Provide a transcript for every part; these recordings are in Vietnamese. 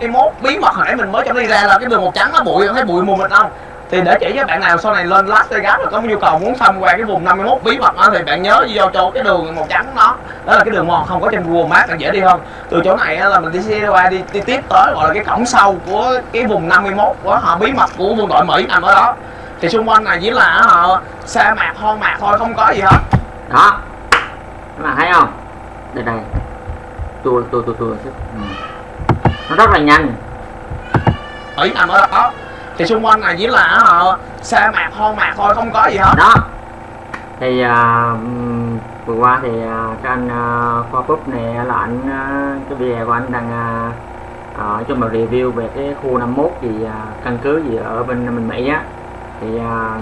51 bí mật hồi nãy mình mới cho đi ra là cái đường màu trắng nó bụi thấy bụi mù mịt không? Thì để chỉ cho bạn nào sau này lên Las Vegas rồi có nhu cầu muốn tham quan cái vùng 51 bí mật đó thì bạn nhớ đi vô chỗ cái đường màu trắng đó. Đó là cái đường mòn không có trên Google Maps bạn dễ đi hơn. Từ chỗ này là mình đi xe qua đi, đi tiếp tới gọi là cái cổng sâu của cái vùng 51 của họ bí mật của quân đội Mỹ nằm ở đó. Thì xung quanh này chỉ là họ sa mạc hoang mạc thôi không có gì hết. Đó. Các bạn thấy không? Đây đây tôi tôi tôi, tôi. ừ nó rất là nhanh. Mỹ nằm ở đó thì xung quanh này chỉ là họ sa mạc hoang mạc thôi không có gì hết. Đó. Thì ừm, vừa qua thì à, cái anh à, khoa búp này là anh à, cái video của anh đang à, nói chung là review về cái khu 51 gì à, căn cứ gì ở bên bên Mỹ á. Thì à,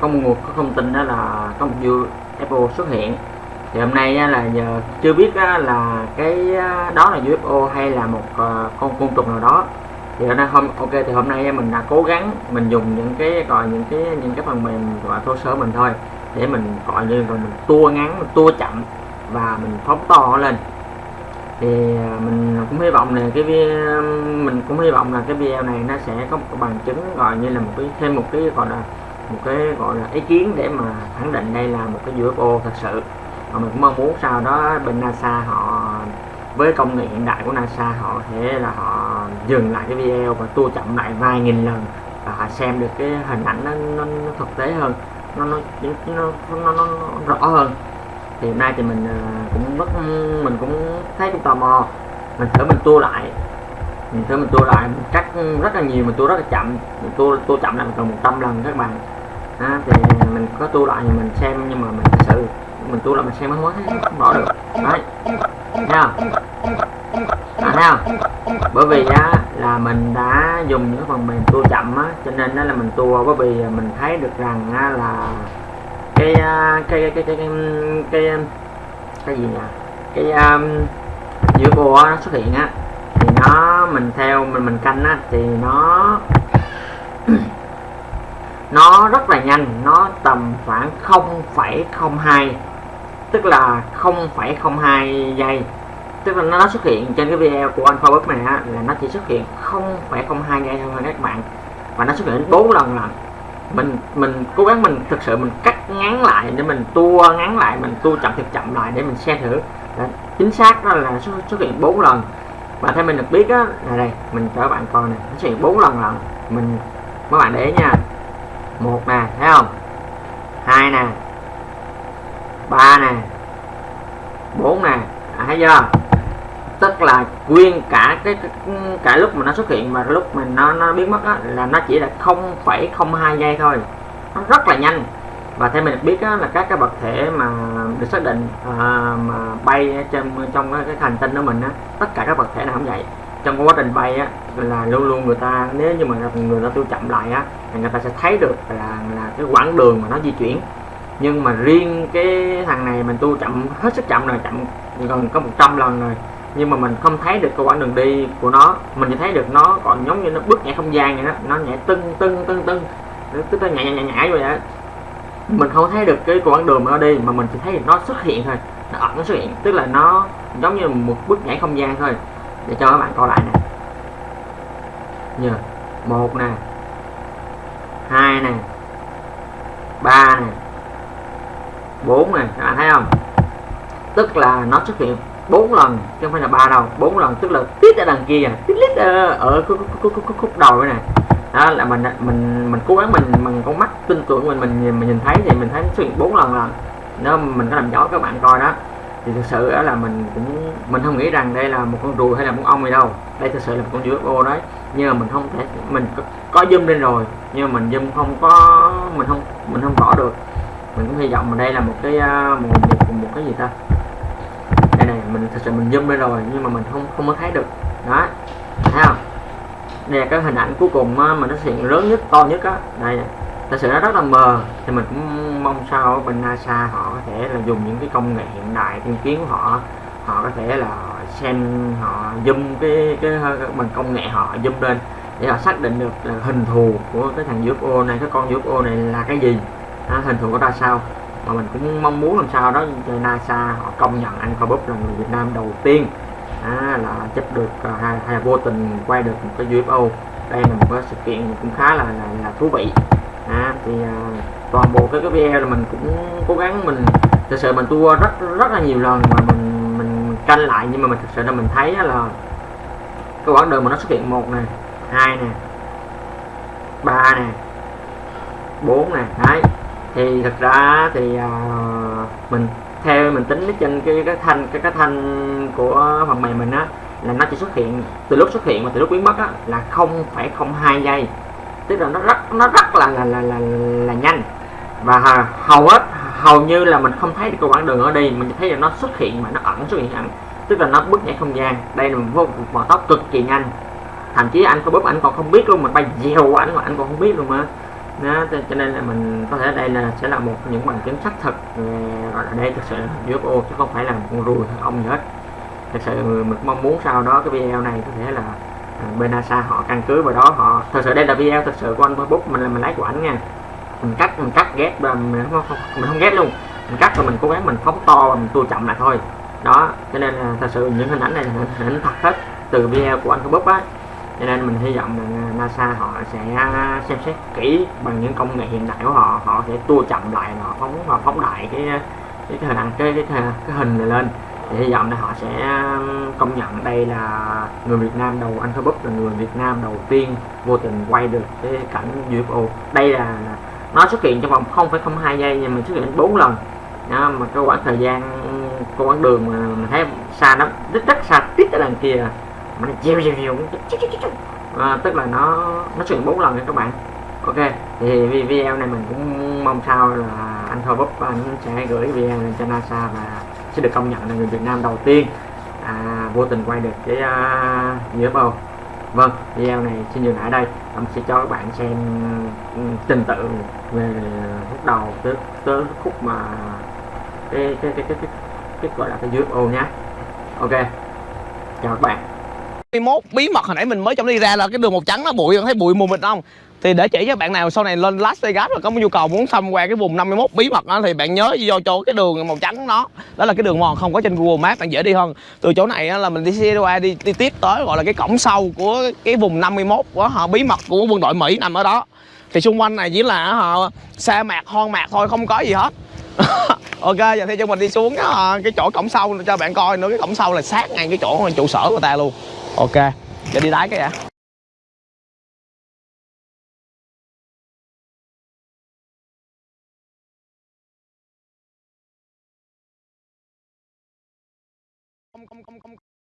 có một nguồn có thông tin đó là có một UFO xuất hiện thì hôm nay là giờ chưa biết là cái đó là UFO hay là một ờ, con côn trùng nào đó. Thì hôm nay hôm, ok, thì hôm nay mình đã cố gắng mình dùng những cái, gọi những cái những cái phần mềm gọi thô sơ mình thôi, để mình, gọi như rồi mình tua ngắn, mình tua chậm và mình phóng to lên. Thì ờ, mình cũng hy vọng là cái video mình cũng hy vọng là cái video này nó sẽ có một bằng chứng, gọi như là một cái, thêm một cái, gọi là, một cái, gọi là ý kiến để mà khẳng định đây là một cái UFO thật sự và mình cũng mong muốn sau đó bên NASA họ với công nghệ hiện đại của NASA họ thể là họ dừng lại cái video và tua chậm lại vài nghìn lần và họ xem được cái hình ảnh nó, nó, nó thực tế hơn nó nó nó, nó, nó, nó rõ hơn. Thì hôm nay thì mình ờ, cũng rất mình cũng thấy cũng tò mò. Mình thử mình tua lại mình thử mình tua lại mình cắt rất là nhiều mình tua rất là chậm mình tua tua chậm lại gần 100 lần các bạn. À, thì mình có tua lại thì mình xem nhưng mà mình thật sự mình tua là mình xem mới có không bỏ được. Đấy. Nha. À, thấy bởi vì á là mình đã dùng những phần mềm tua chậm á cho nên đó là mình tua bởi vì mình thấy được rằng á, là cái cái cái cái cái cái cái, cái gì nhỉ? Cái um, giữa bùa nó xuất hiện á. Thì nó mình theo mình mình canh á thì nó nó rất là nhanh. Nó tầm khoảng 0,02 tức là 0,02 giây. Tức là nó xuất hiện trên cái video của anh Facebook này á, là nó chỉ xuất hiện 0,02 giây thôi các bạn. Và nó xuất hiện đến 4 lần lần mình mình cố gắng mình thực sự mình cắt ngắn lại để mình tua ngắn lại mình tua chậm thật chậm lại để mình xem thử. Là chính xác đó là xuất, xuất hiện 4 lần. Và theo mình được biết á là đây mình cho các bạn coi này nó xuất hiện 4 lần lần mình các bạn để ý nha. Một nè thấy không? Hai nè ba nè bốn nè à, thấy chưa? Tức là nguyên cả cái, cả lúc mà nó xuất hiện mà lúc mình nó nó biến mất á, là nó chỉ là 0,02 giây thôi. Nó rất là nhanh. Và theo mình biết á, là các cái vật thể mà được xác định à, mà bay trong trong cái, hành tinh của mình á, tất cả các vật thể nào cũng vậy. Trong quá trình bay á là luôn luôn người ta nếu như mà người ta tiêu chậm lại á thì người ta sẽ thấy được là là cái quãng đường mà nó di chuyển nhưng mà riêng cái thằng này mình tu chậm, hết sức chậm rồi, chậm gần có 100 lần rồi. Nhưng mà mình không thấy được cái quãng đường đi của nó. Mình chỉ thấy được nó còn giống như nó bước nhảy không gian vậy đó. Nó nhảy tưng tưng tưng tưng. Tức là nhảy nhảy nhảy vậy đó. Mình không thấy được cái quãng đường mà nó đi, mà mình chỉ thấy nó xuất hiện thôi. Nó ẩn nó xuất hiện, tức là nó giống như một bước nhảy không gian thôi. Để cho các bạn coi lại nè. Nhờ, một nè. Hai nè. Ba nè bốn này các bạn thấy không? Tức là nó xuất hiện bốn lần chứ không phải là ba đâu. Bốn lần tức là tít ở đằng kia tít lít ở khúc, khúc, khúc, khúc, đầu này. Đó là mình mình mình cố gắng mình mình con mắt tin tưởng mình mình nhìn, mình nhìn thấy thì mình thấy xuất hiện bốn lần lần nó mình có làm rõ các bạn coi đó thì thực sự đó là mình cũng mình không nghĩ rằng đây là một con rùa hay là một ong gì đâu. Đây thực sự là một con UFO đấy. Nhưng mà mình không thể mình có, có zoom lên rồi nhưng mà mình zoom không có mình không mình không bỏ được mình cũng hy vọng mà đây là một cái à, một, một, một cái gì ta? Đây này mình thật sự mình zoom lên rồi nhưng mà mình không không có thấy được. Đó thấy không? Đây là cái hình ảnh cuối cùng à, mà nó xuất hiện lớn nhất to nhất á. Đây thật sự nó rất là mờ. Thì mình cũng mong sao bên NASA họ có thể là dùng những cái công nghệ hiện đại tiên tiến của họ họ có thể là xem họ zoom cái cái ờ, bằng công nghệ họ zoom lên để họ xác định được là hình thù của cái thằng UFO này cái con UFO này là cái gì à, hình thù của ra sao? Mà mình cũng mong muốn làm sao đó cho NASA họ công nhận anh Cobus là người Việt Nam đầu tiên à, là chụp được à, hay, hay vô tình quay được một cái UFO đây là một cái sự kiện cũng khá là là, là thú vị à, thì à, toàn bộ cái cái video là mình cũng cố gắng mình thực sự mình tua rất rất là nhiều lần mà mình mình canh lại nhưng mà mình thực sự là mình thấy là cái quãng đường mà nó xuất hiện một nè hai nè ba nè bốn nè đấy thì thật ra thì uh, mình theo mình tính trên cái cái thanh cái cái thanh của phần mềm mình á là nó chỉ xuất hiện từ lúc xuất hiện và từ lúc biến mất á là 0,02 giây. Tức là nó rất nó rất là là là là, là nhanh. Và hầu- hầu hết hầu như là mình không thấy được cái quãng đường ở đây mình thấy là nó xuất hiện mà nó ẩn xuất hiện ẩn. Tức là nó bước nhảy không gian. Đây là một vô một tốc cực kỳ nhanh. Thậm chí anh có bóp anh còn không biết luôn mà bay dèo anh mà anh còn không biết luôn mà đó, cho, nên là mình có thể đây là sẽ là một những bằng chứng xác thực gọi là đây thực sự là UFO chứ không phải là một con ruồi hay ong gì hết. Thực sự mình mong muốn sau đó cái video này có thể là à, bên NASA họ căn cứ vào đó họ thực sự đây là video thực sự của anh Facebook mình là mình lấy của ảnh nha. Mình cắt mình cắt ghép và mình không, không mình không ghép luôn. Mình cắt rồi mình cố gắng mình phóng to và mình tua chậm lại thôi. Đó cho nên là thật sự những hình ảnh này là hình hình ảnh thật hết từ video của anh Facebook á cho nên mình hy vọng là NASA họ sẽ à, xem xét kỹ bằng những công nghệ hiện đại của họ. Họ sẽ tua chậm lại họ phóng và phóng đại cái à, cái hình ảnh cái cái, cái, cái hình này lên. Thì hy vọng là họ sẽ à, công nhận đây là người Việt Nam đầu anh Facebook là người Việt Nam đầu tiên vô tình quay được cái cảnh UFO đây là, là nó xuất hiện trong vòng 0,02 giây nhưng mình xuất hiện 4 lần. Đó, mà cái quãng thời gian cái quãng đường mà mình thấy xa lắm rất rất xa tít ở đằng kia mà nó chiều chiều chiều à, tức là nó nó xuất hiện 4 lần nha các bạn. Ok thì video này mình cũng mong sao là anh Thor Búp anh sẽ gửi video lên cho NASA và sẽ được công nhận là người Việt Nam đầu tiên à, vô tình quay được cái à, uh, bầu vâng video này xin dừng lại đây. Ông sẽ cho các bạn xem ừ, trình tự về lúc đầu tới tới khúc mà cái cái cái cái cái, cái gọi là cái UFO nhé. Ok chào các bạn. 21 bí mật hồi nãy mình mới trong đi ra là cái đường màu trắng nó bụi thấy bụi mù mịt không? Thì để chỉ cho bạn nào sau này lên Las Vegas rồi có nhu cầu muốn xăm qua cái vùng 51 bí mật đó thì bạn nhớ vô chỗ cái đường màu trắng đó. Đó là cái đường mòn không có trên Google Maps bạn dễ đi hơn. Từ chỗ này là mình đi xe qua đi, đi tiếp tới gọi là cái cổng sau của cái vùng 51 của họ bí mật của quân đội Mỹ nằm ở đó. Thì xung quanh này chỉ là họ sa mạc hoang mạc thôi không có gì hết. Ok giờ thì cho mình đi xuống cái, cái chỗ cổng sau cho bạn coi nữa cái cổng sau là sát ngay cái chỗ trụ sở của ta luôn ok. Giờ đi lái cái ạ không không không không